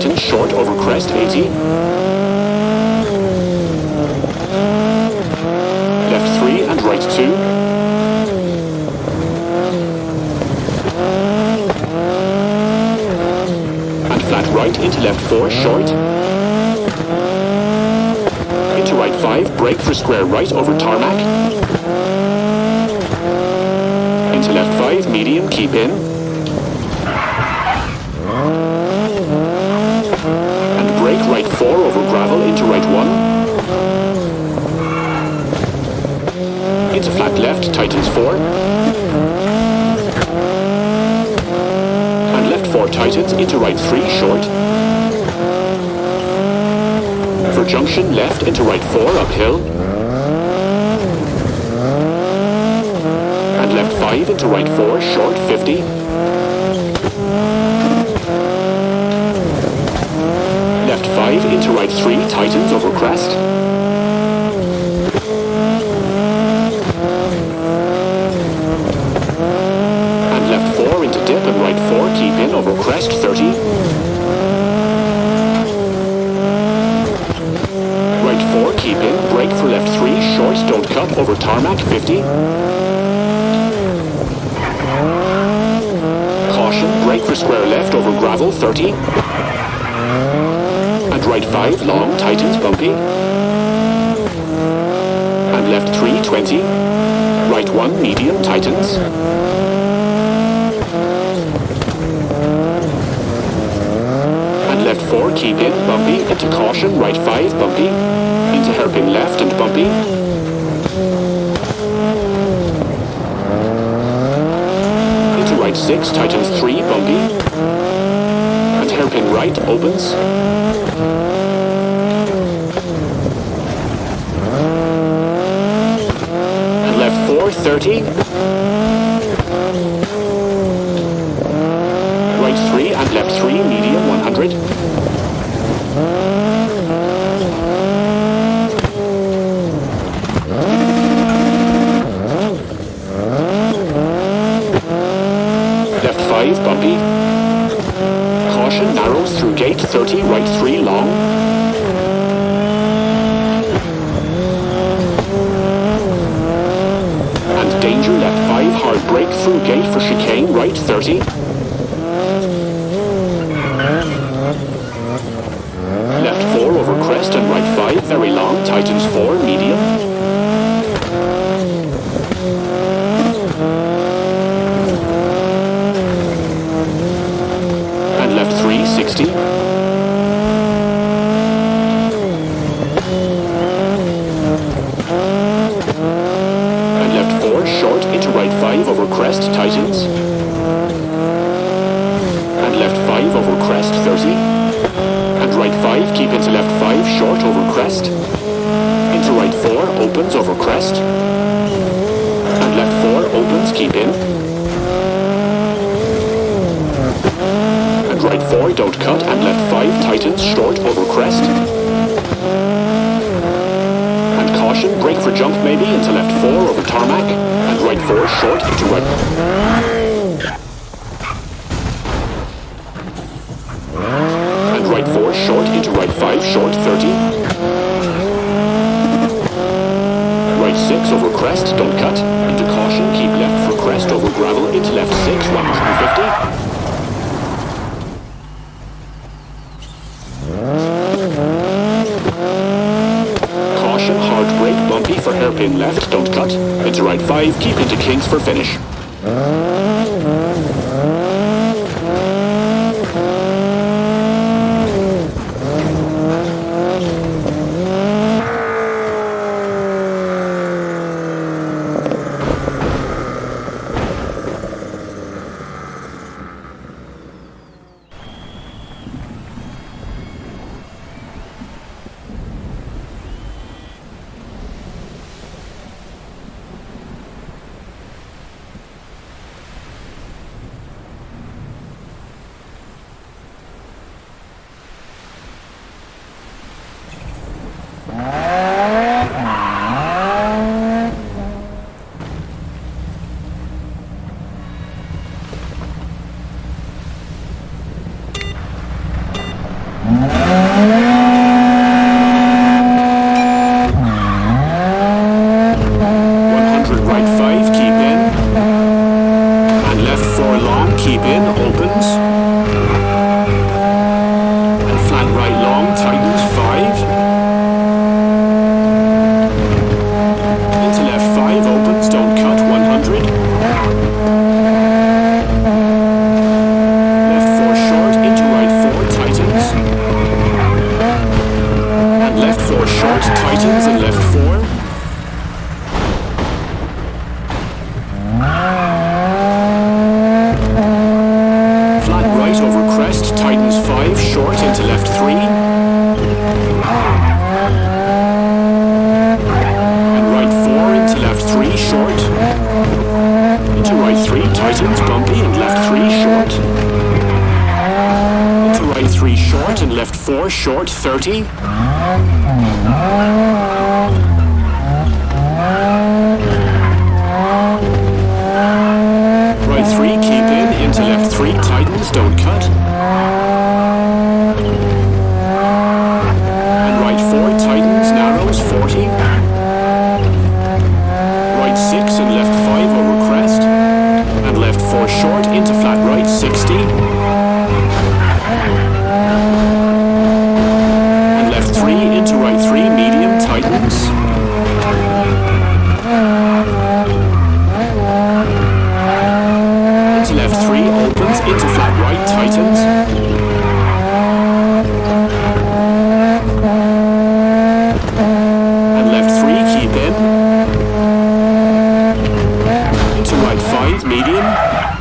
5, short over crest, 80. Left 3 and right 2. And flat right into left 4, short. Into right 5, brake for square right over tarmac. Into left 5, medium, keep in. Left, tightens 4. And left 4 tightens into right 3, short. For junction, left into right 4, uphill. And left 5 into right 4, short, 50. Left 5 into right 3, tightens over crest. And left 4 into dip and right 4, keep in over crest, 30. Right 4, keep in, brake for left 3, short, don't cut, over tarmac, 50. Caution, brake for square left over gravel, 30. And right 5, long, tightens, bumpy. And left 3, 20. Right 1, medium, tightens. And left 4, keep in, bumpy. Into caution, right 5, bumpy. Into hairpin left and bumpy. 6, tightens 3, bumpy. And hairpin right, opens. And left 4, 30. Right 3 and left 3, medium, 100. Left 5, bumpy. Caution, narrows through gate, 30, right 3, long. And danger, left 5, hard brake through gate for chicane, right 30. Left 4 over crest and right 5, very long, tightens 4, medium. And left 3, 60. And left 4, short, into right 5 over crest, tightens. And left 5 over crest, 30. And right 5, keep into left 5, short over crest. Into right 4, opens over crest. And left 4, opens, keep in. And right 4, don't cut. And left 5, tightens, short over crest. And caution, brake for jump maybe, into left 4 over tarmac. Right 4, short, into right... And right 4, short, into right 5, short, 30. Right 6 over crest, don't cut. Into caution, keep left for crest over gravel, into left 6, 150. Caution, brake, bumpy for hairpin left, don't cut. Into right 5, keep into kinks for finish. Ah. Right over crest, tightens 5, short into left 3. And right 4 into left 3, short. Into right 3, tightens, bumpy, and left 3, short. Into right 3, short, and left 4, short, 30. Right 3, keep in, into left 3, don't cut. And right 4, tightens, narrows, 40. Right 6 and left 5 over crest. And left 4 short into flat right, 60. And left 3 into right 3, medium, tightens. 5, medium.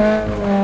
Uh,